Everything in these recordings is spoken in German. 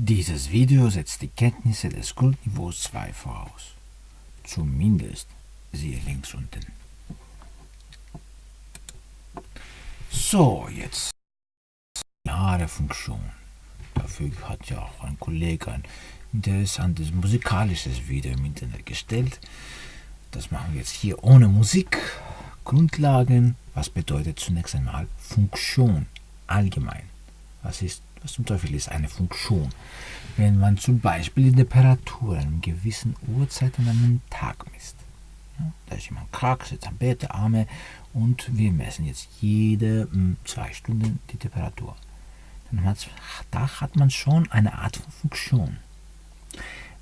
Dieses Video setzt die Kenntnisse des Grundniveaus 2 voraus. Zumindest siehe links unten. So, jetzt lineare Funktion. Dafür hat ja auch ein Kollege ein interessantes musikalisches Video im Internet gestellt. Das machen wir jetzt hier ohne Musik. Grundlagen, was bedeutet zunächst einmal Funktion allgemein? Was ist was zum Teufel ist eine Funktion? Wenn man zum Beispiel die Temperatur an einer gewissen Uhrzeit an einem Tag misst. Ja, da ist jemand krank, sitzt am Bett, Arme und wir messen jetzt jede hm, zwei Stunden die Temperatur. Dann da hat man schon eine Art von Funktion.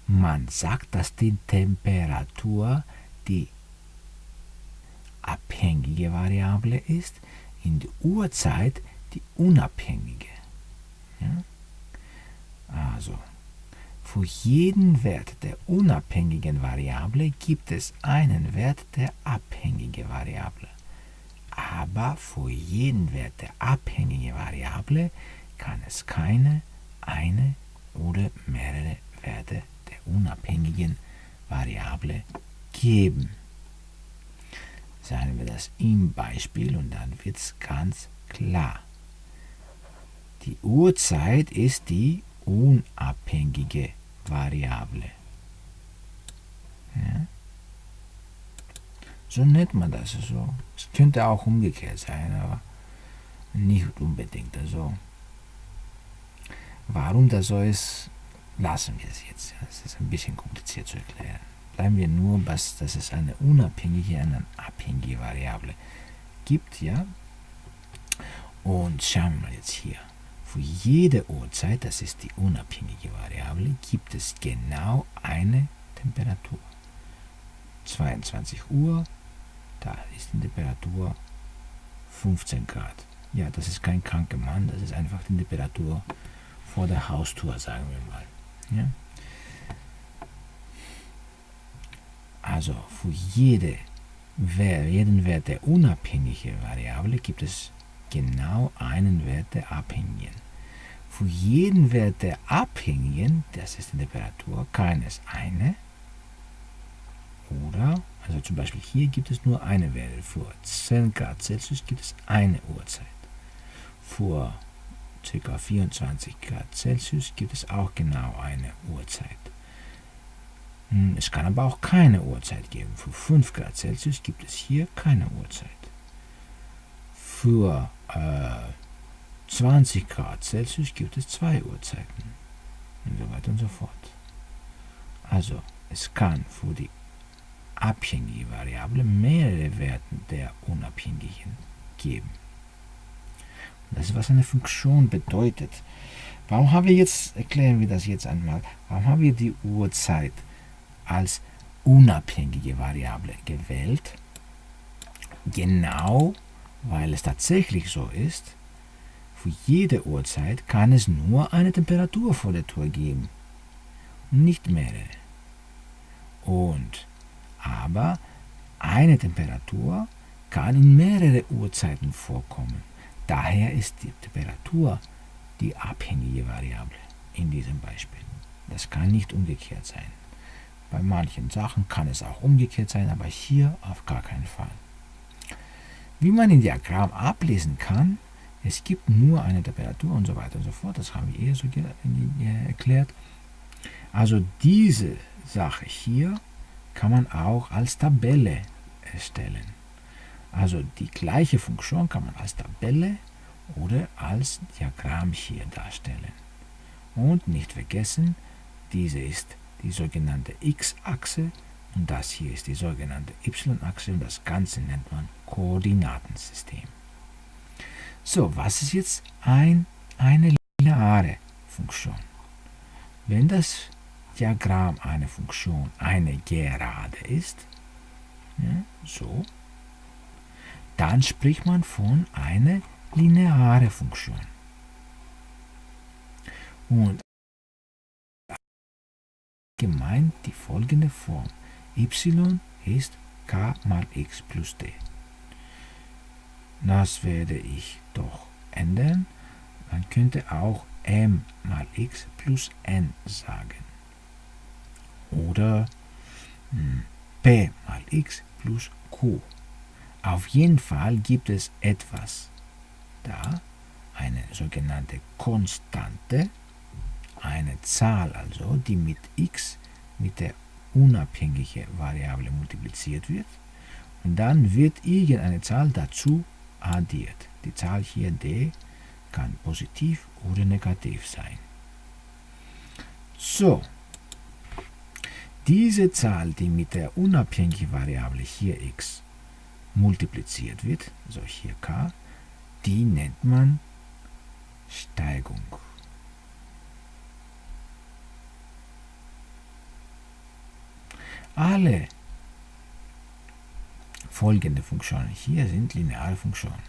Man sagt, dass die Temperatur die abhängige Variable ist, in der Uhrzeit die unabhängige. Ja? Also, für jeden Wert der unabhängigen Variable gibt es einen Wert der abhängigen Variable. Aber für jeden Wert der abhängigen Variable kann es keine, eine oder mehrere Werte der unabhängigen Variable geben. Sagen wir das im Beispiel und dann wird es ganz klar. Die Uhrzeit ist die unabhängige Variable. Ja? So nennt man das. Also, es könnte auch umgekehrt sein, aber nicht unbedingt. Also, warum das so ist, lassen wir es jetzt. Es ist ein bisschen kompliziert zu erklären. Bleiben wir nur, dass, dass es eine unabhängige, eine abhängige Variable gibt, ja. Und schauen wir mal jetzt hier. Für jede Uhrzeit, das ist die unabhängige Variable, gibt es genau eine Temperatur. 22 Uhr, da ist die Temperatur 15 Grad. Ja, das ist kein kranker Mann, das ist einfach die Temperatur vor der Haustür, sagen wir mal. Ja? Also für jede, jeden Wert der unabhängigen Variable gibt es genau einen Wert der abhängigen. Für jeden Wert der abhängigen, das ist die Temperatur, kann es eine oder, also zum Beispiel hier gibt es nur eine Werte. Für 10 Grad Celsius gibt es eine Uhrzeit. Für ca. 24 Grad Celsius gibt es auch genau eine Uhrzeit. Hm, es kann aber auch keine Uhrzeit geben. Für 5 Grad Celsius gibt es hier keine Uhrzeit. Für äh, 20 Grad Celsius gibt es zwei Uhrzeiten und so weiter und so fort. Also es kann für die abhängige Variable mehrere Werte der unabhängigen geben. Das ist, was eine Funktion bedeutet. Warum haben wir jetzt, erklären wir das jetzt einmal, warum haben wir die Uhrzeit als unabhängige Variable gewählt? Genau, weil es tatsächlich so ist, für jede Uhrzeit kann es nur eine Temperatur vor der Tür geben, nicht mehrere. Und aber eine Temperatur kann in mehrere Uhrzeiten vorkommen. Daher ist die Temperatur die abhängige Variable in diesem Beispiel. Das kann nicht umgekehrt sein. Bei manchen Sachen kann es auch umgekehrt sein, aber hier auf gar keinen Fall. Wie man im Diagramm ablesen kann, es gibt nur eine Temperatur und so weiter und so fort. Das haben wir eh so erklärt. Also diese Sache hier kann man auch als Tabelle erstellen. Also die gleiche Funktion kann man als Tabelle oder als Diagramm hier darstellen. Und nicht vergessen, diese ist die sogenannte x-Achse und das hier ist die sogenannte y-Achse und das Ganze nennt man Koordinatensystem. So, was ist jetzt ein, eine lineare Funktion? Wenn das Diagramm einer Funktion eine Gerade ist, ja, so, dann spricht man von einer lineare Funktion. Und gemeint die folgende Form. y ist k mal x plus d. Das werde ich doch ändern. Man könnte auch m mal x plus n sagen. Oder hm, p mal x plus q. Auf jeden Fall gibt es etwas da, eine sogenannte Konstante, eine Zahl also, die mit x mit der unabhängigen Variable multipliziert wird und dann wird irgendeine Zahl dazu addiert. Die Zahl hier d kann positiv oder negativ sein. So, diese Zahl, die mit der unabhängigen Variable hier x multipliziert wird, also hier k, die nennt man Steigung. Alle folgende Funktionen hier sind lineare Funktionen.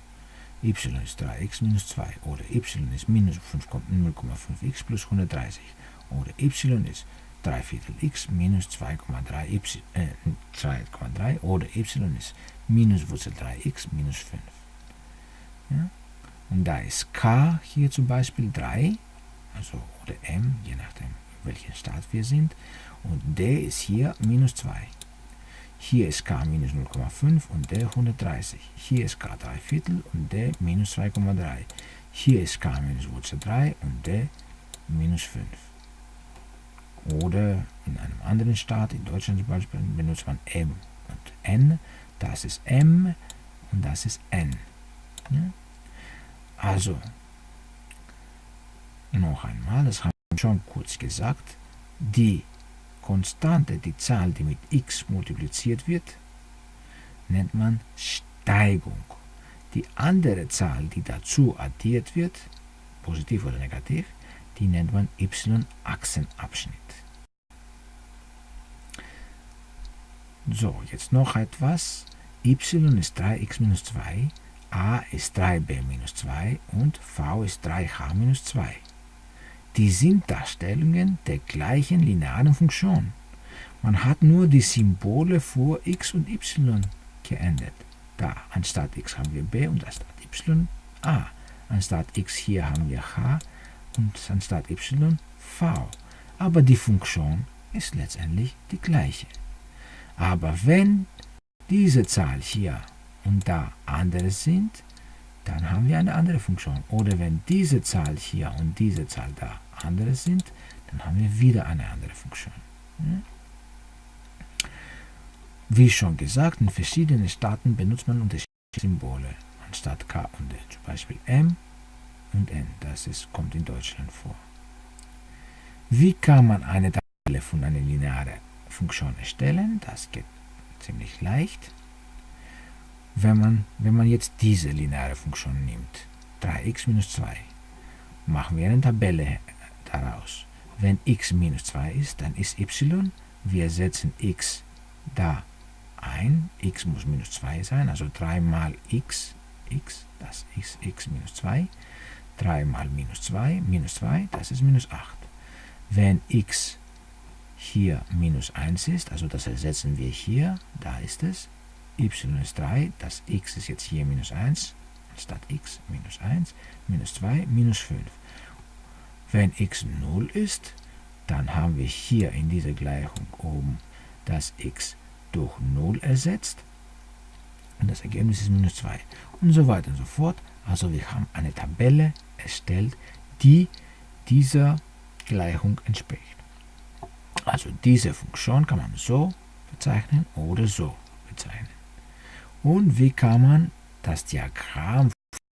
y ist 3x minus 2 oder y ist minus 0,5x plus 130 oder y ist 3 Viertel x minus 2,3 äh, oder y ist minus Wurzel 3x minus 5. Ja? Und da ist k hier zum Beispiel 3, also oder m, je nachdem, in welchem Staat wir sind. Und d ist hier minus 2. Hier ist k minus 0,5 und d 130. Hier ist k 3 Viertel und d minus 2,3. Hier ist k minus Wurzel 3 und d minus 5. Oder in einem anderen Staat, in Deutschland zum Beispiel, benutzt man m und n. Das ist m und das ist n. Also, noch einmal, das haben wir schon kurz gesagt, die Konstante, die Zahl, die mit x multipliziert wird, nennt man Steigung. Die andere Zahl, die dazu addiert wird, positiv oder negativ, die nennt man y-Achsenabschnitt. So, jetzt noch etwas. y ist 3x minus 2 a ist 3b minus 2 und v ist 3h minus 2. Die sind Darstellungen der gleichen linearen Funktion. Man hat nur die Symbole vor x und y geändert. Da anstatt x haben wir b und anstatt y a. Anstatt x hier haben wir h und anstatt y v. Aber die Funktion ist letztendlich die gleiche. Aber wenn diese Zahl hier und da andere sind, dann haben wir eine andere Funktion. Oder wenn diese Zahl hier und diese Zahl da andere sind, dann haben wir wieder eine andere Funktion. Wie schon gesagt, in verschiedenen Staaten benutzt man unterschiedliche Symbole anstatt K und D. Zum Beispiel M und N. Das ist, kommt in Deutschland vor. Wie kann man eine Tabelle von einer linearen Funktion erstellen? Das geht ziemlich leicht wenn man, wenn man jetzt diese lineare Funktion nimmt, 3x minus 2, machen wir eine Tabelle daraus. Wenn x minus 2 ist, dann ist y, wir setzen x da ein, x muss minus 2 sein, also 3 mal x, x, das ist x minus 2, 3 mal minus 2, minus 2, das ist minus 8. Wenn x hier minus 1 ist, also das ersetzen wir hier, da ist es, y ist 3, das x ist jetzt hier minus 1, statt x minus 1, minus 2, minus 5. Wenn x 0 ist, dann haben wir hier in dieser Gleichung oben das x durch 0 ersetzt und das Ergebnis ist minus 2 und so weiter und so fort. Also wir haben eine Tabelle erstellt, die dieser Gleichung entspricht. Also diese Funktion kann man so bezeichnen oder so bezeichnen. Und wie kann man das Diagramm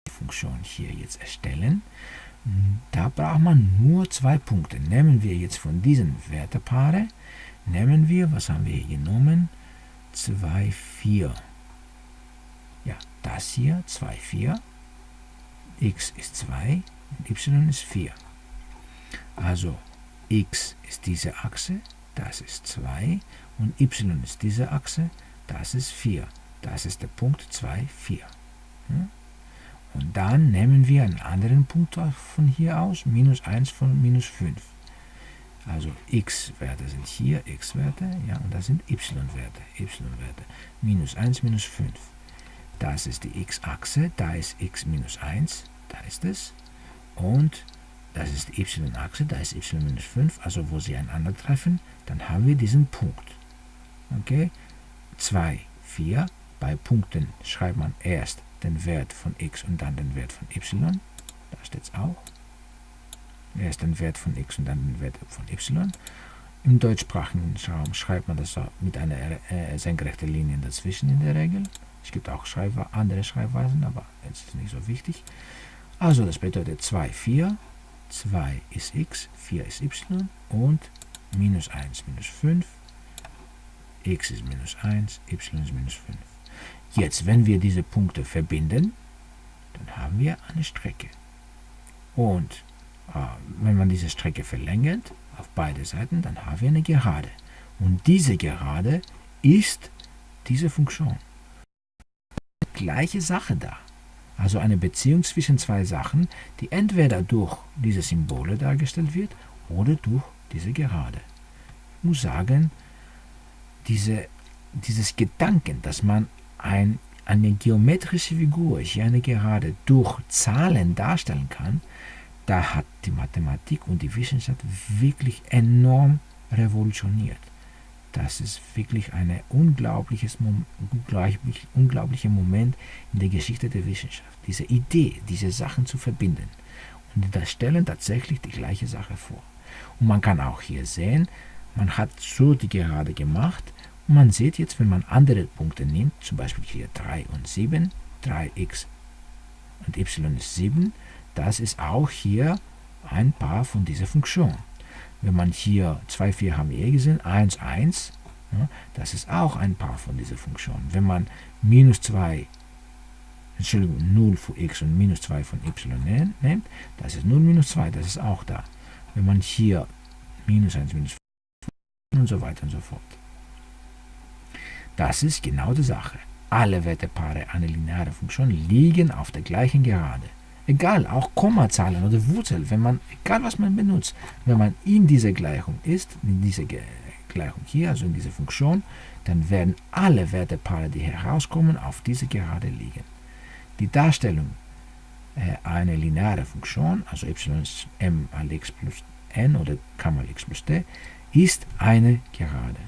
Funktion hier jetzt erstellen? Da braucht man nur zwei Punkte. Nehmen wir jetzt von diesen Wertepaare, nehmen wir, was haben wir hier genommen? 2, 4. Ja, das hier, 2, 4. x ist 2 und y ist 4. Also x ist diese Achse, das ist 2 und y ist diese Achse, das ist 4. Das ist der Punkt 2, 4. Und dann nehmen wir einen anderen Punkt von hier aus, minus 1 von minus 5. Also x-Werte sind hier x-Werte, ja, und das sind y-Werte, y-Werte. Minus 1, minus 5. Das ist die x-Achse, da ist x minus 1, da ist es. Und das ist die y-Achse, da ist y minus 5, also wo sie einander treffen, dann haben wir diesen Punkt. Okay? 2, 4. Bei Punkten schreibt man erst den Wert von x und dann den Wert von y. Da steht es auch. Erst den Wert von x und dann den Wert von y. Im deutschsprachigen Raum schreibt man das mit einer äh, senkrechten Linie dazwischen in der Regel. Es gibt auch Schreibwe andere Schreibweisen, aber das ist nicht so wichtig. Also das bedeutet 2, 4. 2 ist x, 4 ist y und minus 1, minus 5. x ist minus 1, y ist minus 5. Jetzt, wenn wir diese Punkte verbinden, dann haben wir eine Strecke. Und äh, wenn man diese Strecke verlängert, auf beide Seiten, dann haben wir eine Gerade. Und diese Gerade ist diese Funktion. Gleiche Sache da. Also eine Beziehung zwischen zwei Sachen, die entweder durch diese Symbole dargestellt wird oder durch diese Gerade. Ich muss sagen, diese, dieses Gedanken, dass man ein, eine geometrische Figur, hier eine Gerade, durch Zahlen darstellen kann, da hat die Mathematik und die Wissenschaft wirklich enorm revolutioniert. Das ist wirklich ein unglaubliches, unglaublich, unglaublicher Moment in der Geschichte der Wissenschaft. Diese Idee, diese Sachen zu verbinden. Und da stellen tatsächlich die gleiche Sache vor. Und man kann auch hier sehen, man hat so die Gerade gemacht und man sieht jetzt, wenn man andere Punkte nimmt, zum Beispiel hier 3 und 7, 3x und y ist 7, das ist auch hier ein Paar von dieser Funktion. Wenn man hier 2, 4 haben wir eh gesehen, 1, 1, ja, das ist auch ein Paar von dieser Funktion. Wenn man minus 2, Entschuldigung, 0 von x und minus 2 von y nimmt, das ist 0 minus 2, das ist auch da. Wenn man hier minus 1, minus 5 und so weiter und so fort. Das ist genau die Sache. Alle Wertepaare einer linearen Funktion liegen auf der gleichen Gerade. Egal, auch Kommazahlen oder Wurzel, wenn man, egal was man benutzt, wenn man in dieser Gleichung ist, in dieser Gleichung hier, also in dieser Funktion, dann werden alle Wertepaare, die herauskommen, auf diese Gerade liegen. Die Darstellung äh, einer linearen Funktion, also y ist m mal x plus n oder k mal x plus t, ist eine Gerade.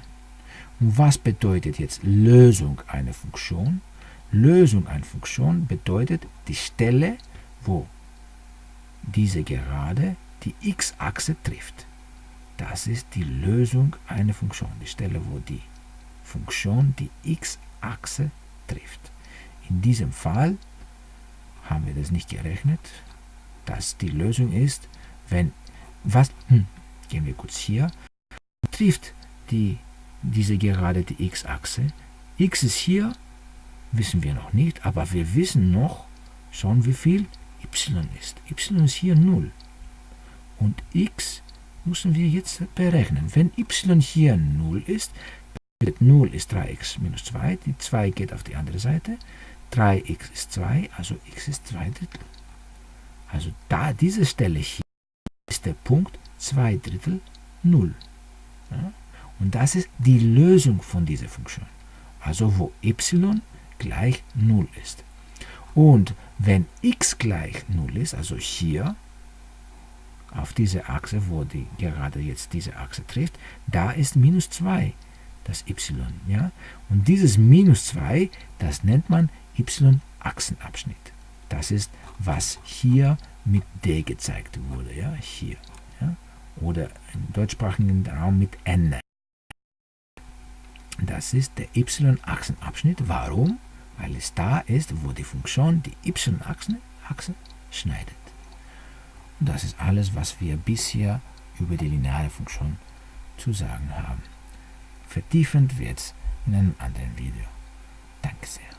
Und was bedeutet jetzt Lösung einer Funktion? Lösung einer Funktion bedeutet die Stelle, wo diese Gerade die x-Achse trifft. Das ist die Lösung einer Funktion, die Stelle, wo die Funktion die x-Achse trifft. In diesem Fall haben wir das nicht gerechnet, dass die Lösung ist, wenn, was, hm, gehen wir kurz hier, trifft die, diese Gerade die x-Achse. x ist hier, wissen wir noch nicht, aber wir wissen noch schon wie viel y ist. y ist hier 0. Und x müssen wir jetzt berechnen. Wenn y hier 0 ist, 0 ist 3x minus 2, die 2 geht auf die andere Seite, 3x ist 2, also x ist 2 Drittel. Also da diese Stelle hier ist der Punkt 2 Drittel 0. Ja? Und das ist die Lösung von dieser Funktion. Also wo y gleich 0 ist. Und wenn x gleich 0 ist, also hier auf diese Achse, wo die gerade jetzt diese Achse trifft, da ist minus 2 das y. Ja? Und dieses minus 2, das nennt man y-Achsenabschnitt. Das ist, was hier mit d gezeigt wurde. Ja? Hier. Ja? Oder im deutschsprachigen Raum mit n. Das ist der y-Achsenabschnitt. Warum? weil es da ist, wo die Funktion die y-Achse schneidet. Und das ist alles, was wir bisher über die lineare Funktion zu sagen haben. Vertiefend wird es in einem anderen Video. Danke sehr.